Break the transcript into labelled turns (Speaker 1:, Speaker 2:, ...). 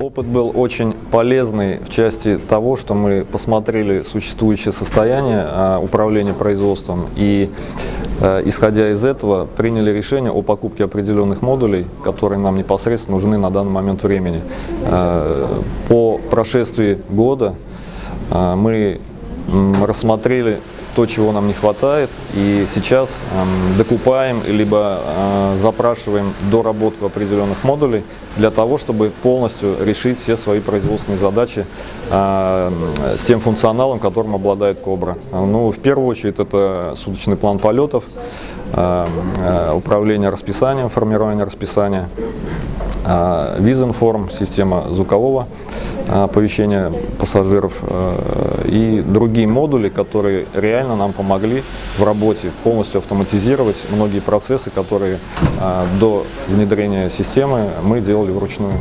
Speaker 1: Опыт был очень полезный в части того, что мы посмотрели существующее состояние а, управления производством и, э, исходя из этого, приняли решение о покупке определенных модулей, которые нам непосредственно нужны на данный момент времени. Э, по прошествии года э, мы рассмотрели то, чего нам не хватает, и сейчас э, докупаем, либо э, запрашиваем доработку определенных модулей для того, чтобы полностью решить все свои производственные задачи э, с тем функционалом, которым обладает Кобра. Ну, в первую очередь, это суточный план полетов, э, э, управление расписанием, формирование расписания, Визинформ, система звукового оповещения пассажиров э, и другие модули, которые реально нам помогли в работе полностью автоматизировать многие процессы, которые до внедрения системы мы делали вручную.